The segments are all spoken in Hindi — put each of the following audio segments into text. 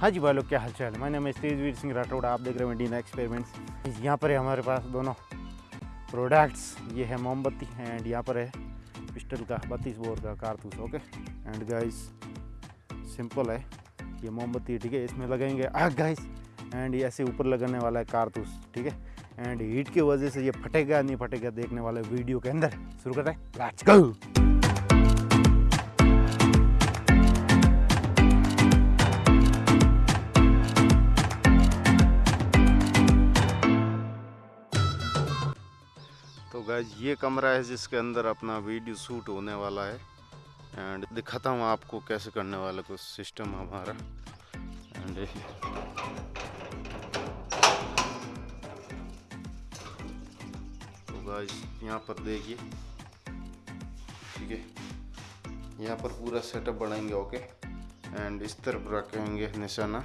हाँ जी, भाई क्या हाल चाल है मैंने तेजवीर सिंह राठौड़, आप देख रहे हैं इंडियन एक्सपेरिमेंट्स यहाँ पर है हमारे पास दोनों प्रोडक्ट्स ये है मोमबत्ती एंड यहाँ पर है पिस्टल का, बत्तीस बोर का कारतूस ओके एंड गाइस सिंपल है। ये मोमबत्ती, ठीक है, इसमें लगाएँगे आग गाइस एंड ऐसे ऊपर लगाने वाला है कारतूस, ठीक है? एंड हीट की वजह से ये फटेगा, नहीं फटेगा, देखने वाले वीडियो के अंदर। शुरू करते हैं। गैज ये कमरा है जिसके अंदर अपना वीडियो शूट होने वाला है। एंड दिखाता हूँ आपको कैसे करने वाला कुछ सिस्टम हमारा। एंड तो गैज यहाँ पर देखिए। ठीक है। यहाँ पर पूरा सेटअप बनाएँगे ओके एंड इस तरफ़ रखेंगे निशाना।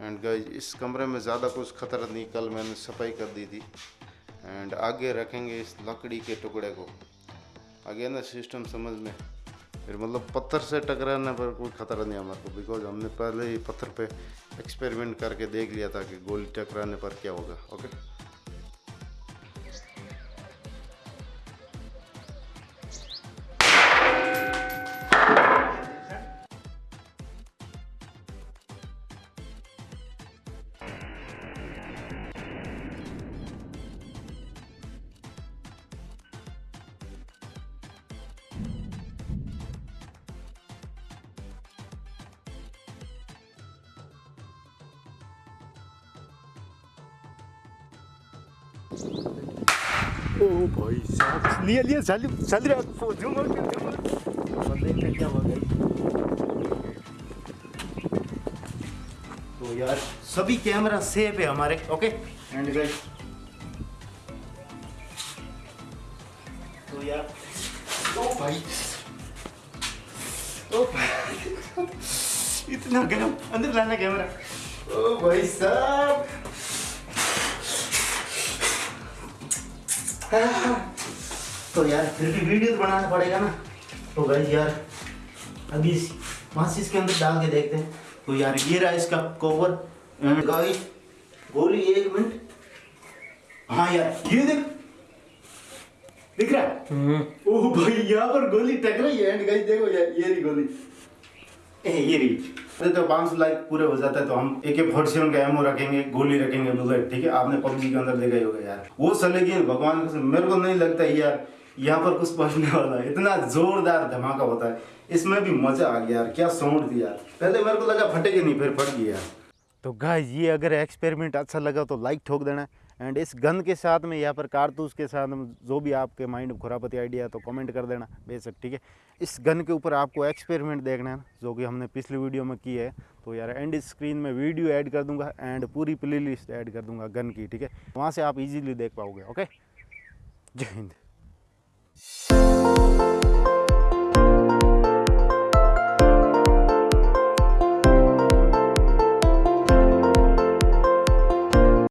एंड गाइज़ इस कमरे में ज़्यादा कुछ खतरा नहीं, कल मैंने सफ़ाई कर दी थी। एंड आगे रखेंगे इस लकड़ी के टुकड़े को। आगे ना सिस्टम समझ में। फिर मतलब पत्थर से टकराने पर कोई खतरा नहीं हमारे को बिकॉज़ हमने पहले ही पत्थर पे एक्सपेरिमेंट करके देख लिया था कि गोली टकराने पर क्या होगा ओके ओ भाई साहब। जूम आउट कर जूम आउट देखते क्या गई तो यार सभी कैमरा सेफ़ है हमारे ओके? एंड गाइस तो यार ओ भाई ओ भाई इतना गर्म अंदर लाना कैमरा। ओ भाई साहब। तो यार फिर भी वीडियो तो बनाना पड़ेगा ना। तो भाई यार अभी इस माचिस के अंदर डाल के देखते हैं। तो यार ये रहा इसका कवर गाइस गोली एक मिनट हाँ यार ये देख। दिख रहा है? ओह भाई यहाँ पर गोली टक रही है। एंड गाइस देखो यार ये रही गोली। ये रही। तो पाँच सौ लाइक पूरे हो जाता है तो हम एक एक फोर्टी सेवन का एमओ रखेंगे, गोली रखेंगे बुलेट ठीक है? आपने पबजी के अंदर देखा ही होगा यार। वो चलेगी भगवान मेरे को नहीं लगता यार, यहाँ पर कुछ पहुँचने वाला है। इतना जोरदार धमाका होता है। इसमें भी मज़ा आ गया यार, क्या साउंड यार। पहले मेरे को लगा फटेगी नहीं, फिर फट गया तो गाइस ये अगर एक्सपेरिमेंट अच्छा लगा तो लाइक ठोक देना। एंड इस गन के साथ में या पर कारतूस के साथ में जो भी आपके माइंड खुरापति आइडिया तो कमेंट कर देना, बेशक, ठीक है? इस गन के ऊपर आपको एक्सपेरिमेंट देखना है जो कि हमने पिछली वीडियो में की है। तो यार एंड स्क्रीन में वीडियो ऐड कर दूँगा एंड पूरी प्ले लिस्ट ऐड कर दूँगा गन की, ठीक है? वहाँ से आप इजीली देख पाओगे ओके जय हिंद।